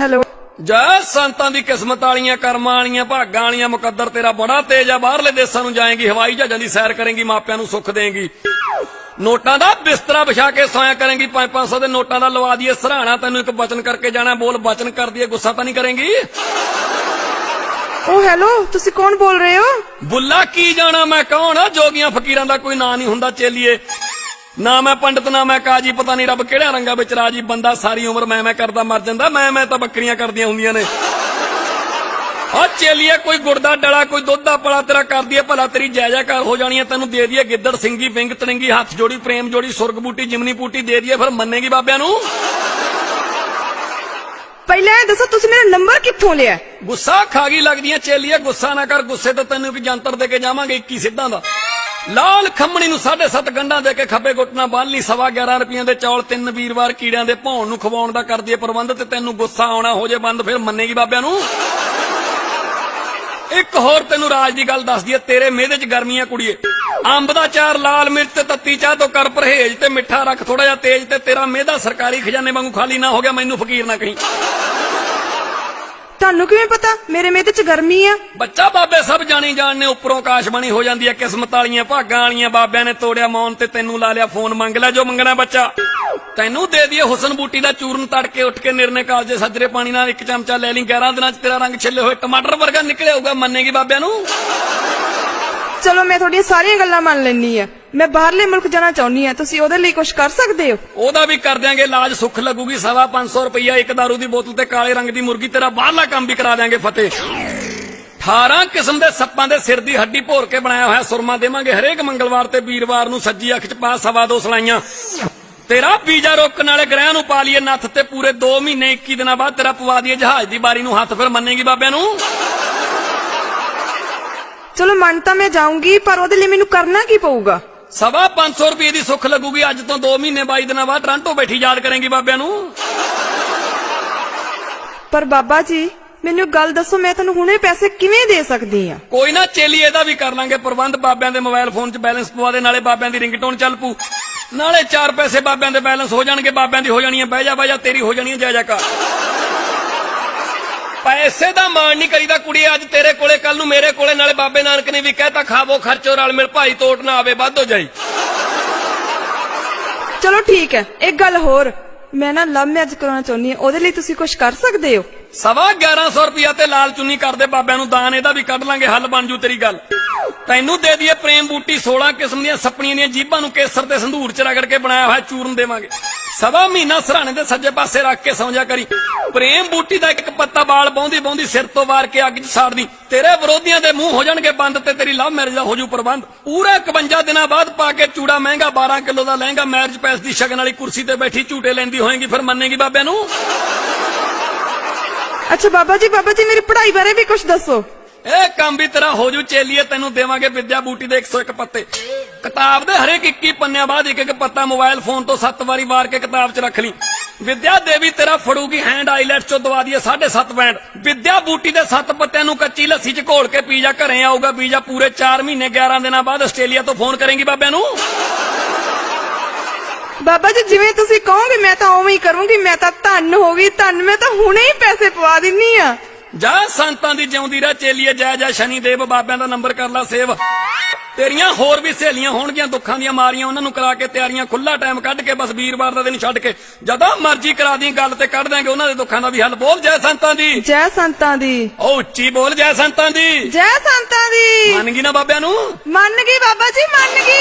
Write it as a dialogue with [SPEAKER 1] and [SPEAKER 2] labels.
[SPEAKER 1] Hello.
[SPEAKER 2] ਜੈ ਸੰਤਾਂ ਦੀ ਕਿਸਮਤ ਵਾਲੀਆਂ ਕਰਮਾਂ ਵਾਲੀਆਂ ਭਾਗਾਂ ਵਾਲੀਆਂ ਮੁਕੱਦਰ ਤੇਰਾ ਬੜਾ ਤੇਜ ਆ। ਬਾਹਰਲੇ ਦੇਸ਼ਾਂ ਨੂੰ ਜਾਏਂਗੀ ਹਵਾਈ ਜਹਾਜ਼ਾਂ ਦੀ ਸੈਰ ਕਰੇਂਗੀ ਮਾਪਿਆਂ ਨੂੰ ਸੁੱਖ ਦੇਂਗੀ। ਨੋਟਾਂ ਦਾ ਬਿਸਤਰਾ ਵਿਛਾ ਕੇ ਸੋਇਆ ਕਰੇਂਗੀ 5-500 ਦੇ ਨੋਟਾਂ ਦਾ ਲਵਾ ਦਈਏ। ਸਰਾਣਾ ਤੈਨੂੰ ਇੱਕ ਬਚਨ ਕਰਕੇ ਜਾਣਾ ਬੋਲ ਬਚਨ ਕਰ ਦਈਏ ਗੁੱਸਾ ਤਾਂ ਨਹੀਂ ਕਰੇਂਗੀ?
[SPEAKER 1] ਓ ਹੈਲੋ ਤੁਸੀਂ ਕੌਣ ਬੋਲ ਰਹੇ ਹੋ?
[SPEAKER 2] ਬੁੱਲਾ ਕੀ ਜਾਣਾ ਮੈਂ ਕੌਣ ਆ? ਜੋਗੀਆਂ ਫਕੀਰਾਂ ਦਾ ਕੋਈ ਨਾਂ ਨਹੀਂ ਹੁੰਦਾ ਚੇਲੀਏ। ਨਾ ਮੈਂ ਪੰਡਤ ਨਾ ਮੈਂ ਕਾਜੀ ਪਤਾ ਨਹੀਂ ਰੱਬ ਕਿਹੜਾ ਰੰਗਾ ਵਿੱਚ ਰਾਜੀ ਬੰਦਾ ਸਾਰੀ ਉਮਰ ਮੈਂ ਮੈਂ ਕਰਦਾ ਮਰ ਜਾਂਦਾ ਮੈਂ ਮੈਂ ਤਾਂ ਬੱਕਰੀਆਂ ਕਰਦੀਆਂ ਹੁੰਦੀਆਂ ਨੇ। ਆ ਚੇਲੀਏ ਕੋਈ ਗੁੜ ਦਾ ਡਲਾ ਕੋਈ ਦੁੱਧ ਦਾ ਪਲਾ ਤੇਰਾ ਕਰਦੀ ਏ ਭਲਾ ਤੇਰੀ ਜੈ ਜੈਕਾਰ ਹੋ ਜਾਣੀ ਏ ਤੈਨੂੰ ਦੇ ਦਈਏ ਗਿੱਦੜ ਸਿੰਘੀ ਵਿੰਗ ਤੜਿੰਗੀ ਹੱਥ ਜੋੜੀ ਪ੍ਰੇਮ ਜੋੜੀ ਸੁਰਗ ਬੂਟੀ ਜਿਮਨੀ ਬੂਟੀ ਦੇ ਦਈਏ ਫਿਰ ਮੰਨੇਗੀ ਬਾਬਿਆਂ ਨੂੰ?
[SPEAKER 1] ਪਹਿਲਾਂ ਦੱਸੋ ਤੁਸੀਂ ਮੇਰਾ ਨੰਬਰ ਕਿੱਥੋਂ ਲਿਆ?
[SPEAKER 2] ਗੁੱਸਾ ਖਾ ਗਈ ਲੱਗਦੀਆਂ ਚੇਲੀਏ ਗੁੱਸਾ ਨਾ ਕਰ ਗੁੱਸੇ ਤੇ ਤੈਨੂੰ ਇੱਕ ਜੰਤਰ ਦੇ ਕੇ ਜਾਵਾਂਗੇ 21 ਸਿੱਧਾਂ ਦਾ। ਲਾਲ ਖੰਮਣੀ ਨੂੰ 7.5 ਗੰਢਾਂ ਦੇ ਕੇ ਖੱਬੇ ਗੁੱਟ ਬੰਨ ਲਈ ਸਵਾ 11 ਰੁਪਈਆਂ ਦੇ ਚੌਲ ਤਿੰਨ ਵੀਰਵਾਰ ਕੀੜਿਆਂ ਦੇ ਭੌਣ ਨੂੰ ਖਵਾਉਣ ਦਾ ਕਰਦੀ ਏ ਪ੍ਰਬੰਧ ਤੇ ਤੈਨੂੰ ਗੁੱਸਾ ਆਉਣਾ ਹੋ ਜੇ ਬੰਦ, ਫਿਰ ਮੰਨੇਗੀ ਬਾਬਿਆਂ ਨੂੰ? ਇੱਕ ਹੋਰ ਤੈਨੂੰ ਰਾਜ ਦੀ ਗੱਲ ਦੱਸਦੀ ਦਈਏ ਤੇਰੇ ਮਿਹਦੇ 'ਚ ਗਰਮੀਆਂ ਕੁੜੀਏ। ਅੰਬ ਦਾ ਚਾਰ, ਲਾਲ ਮਿਰਚ ਤੇ ਤੱਤੀ ਚਾਹ ਤੋਂ ਕਰ ਪਰਹੇਜ ਤੇ ਮਿੱਠਾ ਰੱਖ ਥੋੜਾ ਜਿਹਾ ਤੇਜ਼ ਤੇ ਤੇਰਾ ਮਿਹਦਾ ਸਰਕਾਰੀ ਖਜ਼ਾਨੇ ਵਾਂਗੂ ਖਾਲੀ ਨਾ ਹੋ ਗਿਆ, ਮੈਨੂੰ ਫਕੀਰ ਨਾ ਕਹੀਂ।
[SPEAKER 1] ਤੁਹਾਨੂੰ ਕਿਵੇਂ ਪਤਾ? ਮੇਰੇ ਮੇਤੇ ਚ ਗਰਮੀ ਆ।
[SPEAKER 2] ਬੱਚਾ, ਬਾਬੇ ਸਭ ਜਾਣੀ ਜਾਣਨੇ, ਉੱਪਰੋਂ ਆਕਾਸ਼ਬਾਣੀ ਹੋ ਜਾਂਦੀ ਹੈ ਕਿਸਮਤ ਵਾਲੀਆਂ ਭਾਗਾਂ ਵਾਲੀਆਂ, ਬਾਬਿਆਂ ਨੇ ਤੋੜਿਆ ਮੌਨ ਤੇ ਤੈਨੂੰ ਲਾ ਲਿਆ ਫੋਨ, ਮੰਗ ਲੈ ਜੋ ਮੰਗਣਾ ਬੱਚਾ। ਤੈਨੂੰ ਦੇ ਦਈਏ ਹੁਸਨ ਬੂਟੀ ਦਾ ਚੂਰਨ ਤੜਕੇ ਉੱਠ ਕੇ ਨਿਰਨੇ ਕਾਲਜੇ ਸੱਜਰੇ ਪਾਣੀ ਨਾਲ ਇੱਕ ਚਮਚਾ ਲੈ ਲਈ 11 ਦਿਨਾਂ 'ਚ ਤੇਰਾ ਰੰਗ ਛਿੱਲੇ ਹੋਏ, ਟਮਾਟਰ ਵਰਗਾ ਨਿਕਲਿਆ ਹੋਊਗਾ, ਮੰਨੇਗੀ ਬਾਬਿਆਂ ਨੂੰ?
[SPEAKER 1] ਚਲੋ ਮੈਂ ਤੁਹਾਡੀਆਂ ਸਾਰੀਆਂ ਗੱਲਾਂ ਮੰਨ ਲੈਣੀ ਆ ਮੈਂ ਬਾਹਰਲੇ ਮੁਲਕ ਜਾਣਾ ਚਾਹੁੰਦੀ ਆ ਤੁਸੀਂ ਉਹਦੇ ਲਈ ਕੁਝ ਕਰ ਸਕਦੇ ਹੋ?
[SPEAKER 2] ਉਹਦਾ ਵੀ ਕਰ ਦਿਆਂਗੇ ਇਲਾਜ ਸੁੱਖ ਲੱਗੂਗੀ। ਸਵਾ 500 ਰੁਪਈਆ ਇੱਕ ਦਾਰੂ ਦੀ ਬੋਤਲ ਤੇ ਕਾਲੇ ਰੰਗ ਦੀ ਮੁਰਗੀ, ਤੇਰਾ ਬਾਹਰਲਾ ਕੰਮ ਵੀ ਕਰਾ ਦਿਆਂਗੇ, ਫਤਿਹ। 18 ਕਿਸਮ ਦੇ ਸੱਪਾਂ ਦੇ ਸਿਰ ਦੀ ਹੱਡੀ ਭੋਰ ਕੇ ਬਣਾਇਆ ਹੋਇਆ ਸੁਰਮਾ ਦੇਵਾਂਗੇ। ਹਰੇਕ ਮੰਗਲਵਾਰ ਤੇ ਵੀਰਵਾਰ ਨੂੰ ਸੱਜੀ ਅੱਖ 'ਚ ਪਾ ਸਵਾ ਦੋ ਸਲਾਈਆਂ। ਤੇਰਾ ਵੀਜ਼ਾ ਰੋਕਣ ਵਾਲੇ ਗ੍ਰਹਿ ਨੂੰ ਪਾ ਲਈਏ ਨੱਥ ਤੇ ਪੂਰੇ 2 ਮਹੀਨੇ 21 ਦਿਨਾਂ ਬਾਅਦ ਤੇਰਾ ਪਵਾ ਦਈਏ ਜਹਾਜ਼ ਦੀ ਬਾਰੀ ਨੂੰ। ਹੱਥ ਫਿਰ ਮੰਨੇਗੀ ਬਾਬਿਆਂ ਨੂੰ?
[SPEAKER 1] ਮੰਨ ਤਾਂ ਮੈਂ ਜਾਊਂਗੀ ਪਰ ਉਹਦੇ ਲਈ ਮੈਨੂੰ ਕਰਨਾ ਕੀ ਪਊਗਾ?
[SPEAKER 2] ਸਵਾ 500 ਰੁਪਏ ਦੀ ਸੁੱਖ ਲੱਗੂਗੀ ਅੱਜ ਤੋਂ 2 ਮਹੀਨੇ 22 ਦਿਨਾਂ ਬਾਅਦ ਟ੍ਰਾਂਟੋ ਬੈਠੀ ਯਾਦ ਕਰੇਂਗੀ ਬਾਬਿਆਂ ਨੂੰ।
[SPEAKER 1] ਪਰ ਬਾਬਾ ਜੀ ਮੈਨੂੰ ਇੱਕ ਗੱਲ ਦੱਸੋ ਮੈਂ ਤੁਹਾਨੂੰ ਹੁਣੇ ਪੈਸੇ ਕਿਵੇਂ ਦੇ ਸਕਦੀ ਆ
[SPEAKER 2] ਕੋਈ ਨਾ ਚੇਲੀ ਇਹਦਾ ਵੀ ਕਰ ਲਾਂਗੇ ਪ੍ਰਬੰਧ ਬਾਬਿਆਂ ਦੇ ਮੋਬਾਈਲ ਫੋਨ 'ਚ ਬੈਲੈਂਸ ਪਵਾ ਦੇ ਨਾਲੇ ਬਾਬਿਆਂ ਦੀ ਰਿੰਗਟੋਨ ਚੱਲ ਪੂ ਨਾਲੇ ਚਾਰ ਪੈਸੇ ਬਾਬਿਆਂ ਦੇ ਬੈਲੈਂਸ ਹੋ ਜਾਣਗੇ ਬਾਬਿਆਂ ਦੀ ਹੋ ਜਾਣੀ ਹੈ ਬਹਿ ਜਾ ਬਹਿ ਜਾ ਤੇਰੀ ਹੋ ਜਾਣੀ ਹੈ ਜੈ ਜੈਕਾਰ। ਪੈਸੇ ਦਾ ਮਾਣ ਨਹੀਂ ਕਰੀਦਾ ਕੁੜੀ ਅੱਜ ਤੇਰੇ ਕੋਲੇ ਕੱਲ ਨੂੰ ਮੇਰੇ ਕੋਲੇ ਨਾਲੇ ਬਾਬੇ ਨਾਨਕ ਨੇ ਵੀ ਕਹਿਤਾ ਖਾਵੋ ਖਰਚੋ ਰਲ ਮਿਲ ਭਾਈ ਤੋਟ ਨਾ ਆਵੇ ਵੱਧ ਹੋ ਜਾਈ।
[SPEAKER 1] ਚਲੋ ਠੀਕ ਹੈ ਇੱਕ ਗੱਲ ਹੋਰ ਮੈਂ ਨਾ ਲਵ ਮੈਰਿਜ ਕਰਾਉਣਾ ਚਾਹੁੰਦੀ ਆ ਉਹਦੇ ਲਈ ਤੁਸੀਂ ਕੁਝ ਕਰ ਸਕਦੇ ਹੋ?
[SPEAKER 2] ਸਵਾ 1100 ਰੁਪਿਆ ਤੇ ਲਾਲ ਚੁੰਨੀ ਕਰਦੇ ਬਾਬਿਆਂ ਨੂੰ ਦਾਨ ਇਹਦਾ ਵੀ ਕੱਢ ਲਾਂਗੇ ਹੱਲ ਬਣ ਜੂ ਤੇਰੀ ਗੱਲ। ਤੈਨੂੰ ਦੇ ਦਈਏ ਪ੍ਰੇਮ ਬੂਟੀ 16 ਕਿਸਮ ਦੀਆਂ ਸੱਪਣੀਆਂ ਦੀਆਂ ਜੀਭਾਂ ਨੂੰ ਕੇਸਰ ਤੇ ਸੰਧੂਰ ਚ ਰਗੜ ਕੇ ਬਣਾਇਆ ਹੋਇਆ ਚੂਰਨ ਦੇਵਾਂਗੇ। ਸਵਾ ਮਹੀਨਾ ਸਰਾਣੇ ਦੇ ਸੱਜੇ ਪਾਸੇ ਰੱਖ ਕੇ ਸੌਂ ਜਾ ਕਰੀ। ਪ੍ਰੇਮ ਬੂਟੀ ਦਾ ਇੱਕ ਪੱਤਾ ਬਾਲ ਬੌਂਦੀ ਬੌਂਦੀ ਸਿਰ ਤੋਂ ਵਾਰ ਕੇ ਅੱਗ 'ਚ ਸਾੜਦੀ। ਤੇਰੇ ਵਿਰੋਧੀਆਂ ਦੇ ਮੂੰਹ ਹੋ ਜਾਣਗੇ ਬੰਦ ਤੇ ਤੇਰੀ ਲਵ ਮੈਰਿਜ ਦਾ ਹੋ ਜੂ ਪ੍ਰਬੰਧ। ਪੂਰਾ 51 ਦਿਨਾਂ ਬਾਅਦ ਪਾ ਕੇ ਚੂੜਾ ਮਹਿੰਗਾ 12 ਕਿਲੋ ਦਾ ਲਹਿੰਗਾ ਮੈਰਿਜ ਪੈਸ ਦੀ ਸ਼ਗਨ ਵਾਲੀ ਕੁਰਸੀ ਤੇ ਬੈਠੀ ਝੂਟੇ ਲੈਂਦੀ ਹੋਏਗੀ, ਫਿਰ ਮੰਨੇਗੀ ਬਾਬਿਆਂ ਨੂੰ?
[SPEAKER 1] ਅੱਛਾ ਬਾਬਾ ਜੀ ਬਾਬਾ ਜੀ, ਮੇਰੀ ਪੜ੍ਹਾਈ ਬਾਰੇ ਵੀ ਕੁਝ ਦੱਸੋ।
[SPEAKER 2] ਇਹ ਕੰਮ ਵੀ ਤੇਰਾ ਹੋ ਜੂ, ਚੇਲੀਏ ਤੈਨੂੰ ਦੇਵਾਂਗੇ ਵਿਦਿਆ ਬੂਟੀ ਦੇ 101 ਪੱਤੇ। ਕਿਤਾਬ ਦੇ ਹਰੇਕ 21 ਪੰਨਿਆਂ ਬਾਅਦ ਇੱਕ ਇੱਕ ਪੱਤਾ ਮੋਬਾਈਲ ਫੋਨ ਤੋਂ 7 ਵਾਰੀ ਵਾਰ ਕੇ ਕਿਤਾਬ 'ਚ ਰੱਖ ਲਈ। ਵਿਦਿਆ ਦੇਵੀ ਤੇਰਾ ਫੜੂਗੀ ਹੈਂਡ ਆਈਲੈਟਸ ਚੋਂ ਦਵਾ ਦਈਏ 7.5 ਬੈਂਡ ਵਿਦਿਆ ਬੂਟੀ ਦੇ 7 ਪੱਤਿਆਂ ਨੂੰ ਕੱਚੀ ਲੱਸੀ 'ਚ ਘੋਲ ਕੇ ਪੀ ਘਰੇ ਆਊਗਾ ਵੀਜ਼ਾ ਪੂਰੇ 4 ਮਹੀਨੇ 11 ਦਿਨਾਂ ਬਾਅਦ ਆਸਟ੍ਰੇਲੀਆ ਤੋਂ ਫੋਨ ਕਰੇਗੀ ਬਾਬਿਆਂ ਨੂੰ।
[SPEAKER 1] ਬਾਬਾ ਜੀ, ਜਿਵੇਂ ਤੁਸੀਂ ਕਹੋਗੇ, ਮੈਂ ਤਾਂ ਉਵੇਂ ਹੀ ਕਰੂੰਗੀ, ਮੈਂ ਤਾਂ ਧੰਨ ਹੋ ਗਈ, ਧੰਨ, ਮੈਂ ਤਾਂ ਹੁਣੇ ਹੀ ਪੈਸੇ ਪਵਾ ਦਿੰਨੀ ਆ।
[SPEAKER 2] ਜਾ ਸੰਤਾਂ ਦੀ ਜਿਉਂਦੀ ਰਹਿ ਚੇਲੀਏ ਜੈ ਜੈ ਸ਼ਨੀ ਦੇਵ ਬਾਬਿਆਂ ਦਾ ਨੰਬਰ ਕਰ ਲਾ ਸੇਵ। ਤੇਰੀਆਂ ਹੋਰ ਵੀ ਸਹੇਲੀਆਂ ਹੋਣਗੀਆਂ ਦੁੱਖਾਂ ਦੀਆਂ ਮਾਰੀਆਂ ਉਹਨਾਂ ਨੂੰ ਕਰਾ ਕੇ ਤਿਆਰੀਆਂ ਖੁੱਲਾ ਟਾਈਮ ਕੱਢ ਕੇ ਬਸ ਵੀਰਵਾਰ ਦਾ ਦਿਨ ਛੱਡ ਕੇ। ਜਦੋਂ ਮਰਜ਼ੀ ਕਰਾ ਦੀ ਗੱਲ ਤੇ ਕੱਢ ਦਾਂਗੇ ਉਹਨਾਂ ਦੇ ਦੁੱਖਾਂ ਦਾ ਵੀ ਹੱਲ। ਬੋਲ ਜੈ ਸੰਤਾਂ ਦੀ।
[SPEAKER 1] ਜੈ ਸੰਤਾਂ ਦੀ।
[SPEAKER 2] ਉਹ ਉੱਚੀ ਬੋਲ ਜੈ ਸੰਤਾਂ ਦੀ।
[SPEAKER 1] ਜੈ ਸੰਤਾਂ ਦੀ।
[SPEAKER 2] ਮੰਨ ਗਈ ਨਾ ਬਾਬਿਆਂ ਨੂੰ?
[SPEAKER 1] ਮੰਨ ਗਈ ਬਾਬਾ ਜੀ ਮੰਨ ਗਈ।